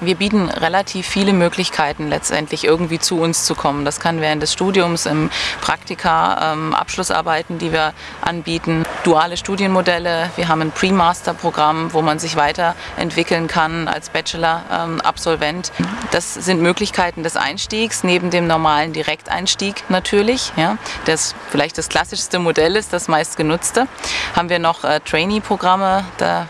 Wir bieten relativ viele Möglichkeiten, letztendlich irgendwie zu uns zu kommen. Das kann während des Studiums, im Praktika, ähm, Abschlussarbeiten, die wir anbieten, duale Studienmodelle. Wir haben ein Pre-Master-Programm, wo man sich weiterentwickeln kann als Bachelor-Absolvent. Ähm, das sind Möglichkeiten des Einstiegs, neben dem normalen Direkteinstieg natürlich. Ja, das vielleicht das klassischste Modell ist, das meistgenutzte. Haben wir noch äh, Trainee-Programme, da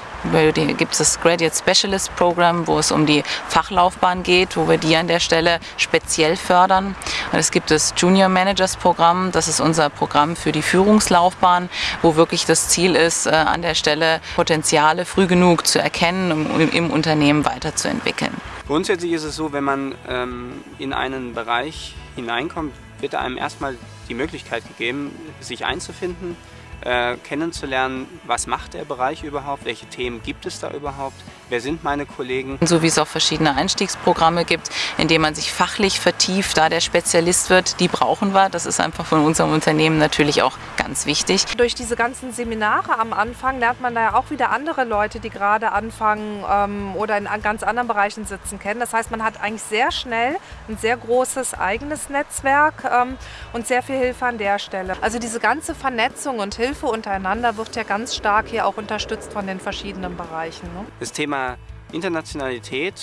gibt es das Graduate Specialist Program, wo es um die Fachlaufbahn geht, wo wir die an der Stelle speziell fördern. Und es gibt das Junior Managers Programm, das ist unser Programm für die Führungslaufbahn, wo wirklich das Ziel ist, äh, an der Stelle Potenziale früh genug zu erkennen, um im Unternehmen weiterzuentwickeln. Grundsätzlich ist es so, wenn man ähm, in einen Bereich hineinkommt, wird einem erstmal die Möglichkeit gegeben, sich einzufinden, äh, kennenzulernen, was macht der Bereich überhaupt, welche Themen gibt es da überhaupt, wer sind meine Kollegen. So wie es auch verschiedene Einstiegsprogramme gibt, in denen man sich fachlich vertieft, da der Spezialist wird, die brauchen wir. Das ist einfach von unserem Unternehmen natürlich auch ganz wichtig. Durch diese ganzen Seminare am Anfang lernt man da ja auch wieder andere Leute, die gerade anfangen ähm, oder in ganz anderen Bereichen sitzen, kennen. Das heißt, man hat eigentlich sehr schnell ein sehr großes eigenes Netzwerk ähm, und sehr viel Hilfe an der Stelle. Also diese ganze Vernetzung und Hilfe untereinander wird ja ganz stark hier auch unterstützt von den verschiedenen Bereichen. Ne? Das Thema Thema Internationalität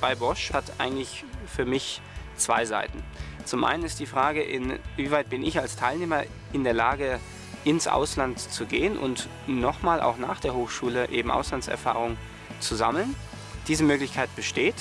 bei Bosch hat eigentlich für mich zwei Seiten. Zum einen ist die Frage, inwieweit bin ich als Teilnehmer in der Lage, ins Ausland zu gehen und nochmal auch nach der Hochschule eben Auslandserfahrung zu sammeln. Diese Möglichkeit besteht.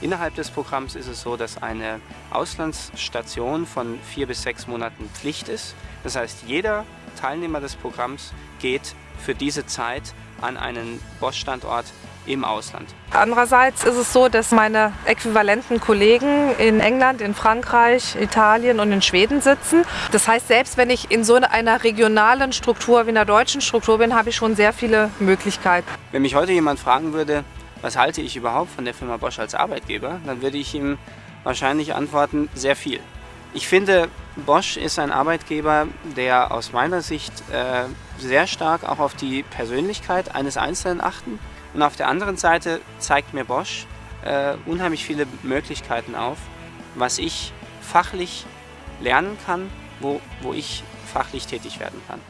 Innerhalb des Programms ist es so, dass eine Auslandsstation von vier bis sechs Monaten Pflicht ist. Das heißt, jeder Teilnehmer des Programms geht für diese Zeit an einen Bosch-Standort im Ausland. Andererseits ist es so, dass meine äquivalenten Kollegen in England, in Frankreich, Italien und in Schweden sitzen. Das heißt, selbst wenn ich in so einer regionalen Struktur wie in der deutschen Struktur bin, habe ich schon sehr viele Möglichkeiten. Wenn mich heute jemand fragen würde, was halte ich überhaupt von der Firma Bosch als Arbeitgeber, dann würde ich ihm wahrscheinlich antworten, sehr viel. Ich finde, Bosch ist ein Arbeitgeber, der aus meiner Sicht äh, sehr stark auch auf die Persönlichkeit eines Einzelnen achten und auf der anderen Seite zeigt mir Bosch äh, unheimlich viele Möglichkeiten auf, was ich fachlich lernen kann, wo, wo ich fachlich tätig werden kann.